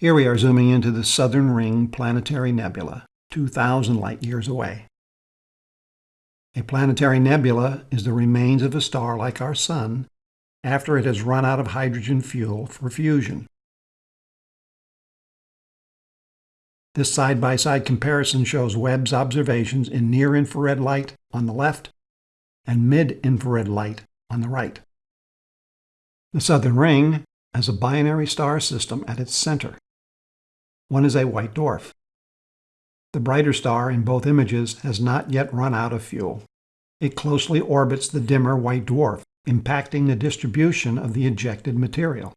Here we are zooming into the Southern Ring Planetary Nebula, 2,000 light years away. A planetary nebula is the remains of a star like our Sun after it has run out of hydrogen fuel for fusion. This side-by-side -side comparison shows Webb's observations in near-infrared light on the left and mid-infrared light on the right. The Southern Ring has a binary star system at its center. One is a white dwarf. The brighter star in both images has not yet run out of fuel. It closely orbits the dimmer white dwarf, impacting the distribution of the ejected material.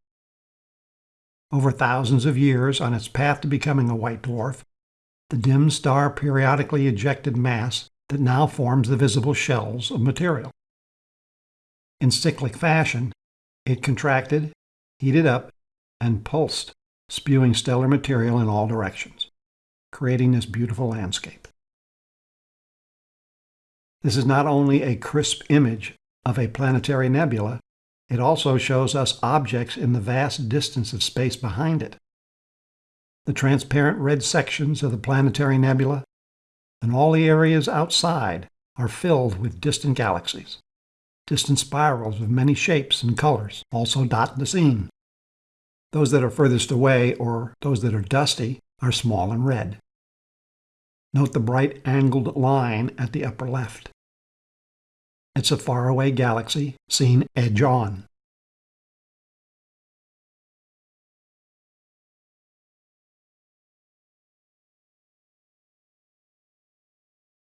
Over thousands of years on its path to becoming a white dwarf, the dim star periodically ejected mass that now forms the visible shells of material. In cyclic fashion, it contracted, heated up, and pulsed spewing stellar material in all directions, creating this beautiful landscape. This is not only a crisp image of a planetary nebula, it also shows us objects in the vast distance of space behind it. The transparent red sections of the planetary nebula and all the areas outside are filled with distant galaxies. Distant spirals of many shapes and colors also dot the scene. Those that are furthest away, or those that are dusty, are small and red. Note the bright angled line at the upper left. It's a faraway galaxy seen edge on.